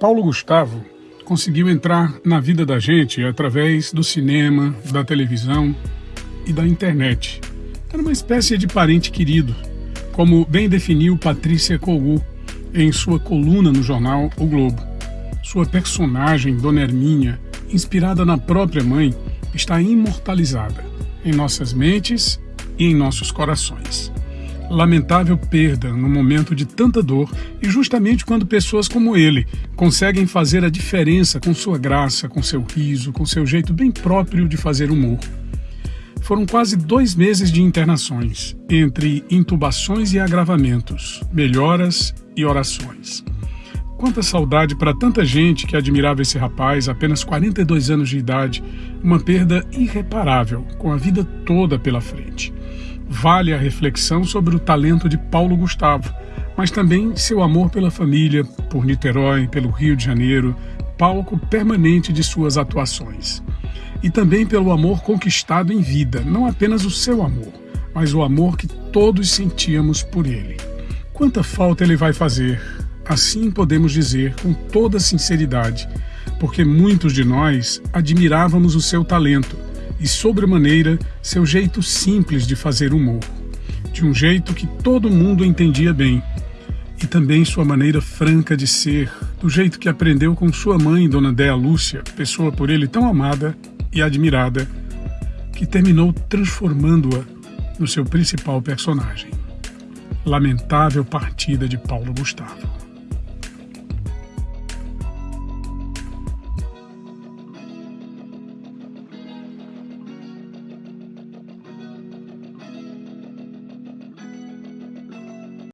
Paulo Gustavo conseguiu entrar na vida da gente através do cinema, da televisão e da internet. Era uma espécie de parente querido, como bem definiu Patrícia Cogu em sua coluna no jornal O Globo. Sua personagem, Dona Herminha, inspirada na própria mãe, está imortalizada em nossas mentes e em nossos corações lamentável perda no momento de tanta dor e justamente quando pessoas como ele conseguem fazer a diferença com sua graça, com seu riso, com seu jeito bem próprio de fazer humor. Foram quase dois meses de internações, entre intubações e agravamentos, melhoras e orações. Quanta saudade para tanta gente que admirava esse rapaz, apenas 42 anos de idade, uma perda irreparável, com a vida toda pela frente vale a reflexão sobre o talento de Paulo Gustavo, mas também seu amor pela família, por Niterói, pelo Rio de Janeiro, palco permanente de suas atuações. E também pelo amor conquistado em vida, não apenas o seu amor, mas o amor que todos sentíamos por ele. Quanta falta ele vai fazer, assim podemos dizer com toda sinceridade, porque muitos de nós admirávamos o seu talento e, sobremaneira, seu jeito simples de fazer humor, de um jeito que todo mundo entendia bem, e também sua maneira franca de ser, do jeito que aprendeu com sua mãe, Dona Déa Lúcia, pessoa por ele tão amada e admirada, que terminou transformando-a no seu principal personagem. Lamentável partida de Paulo Gustavo.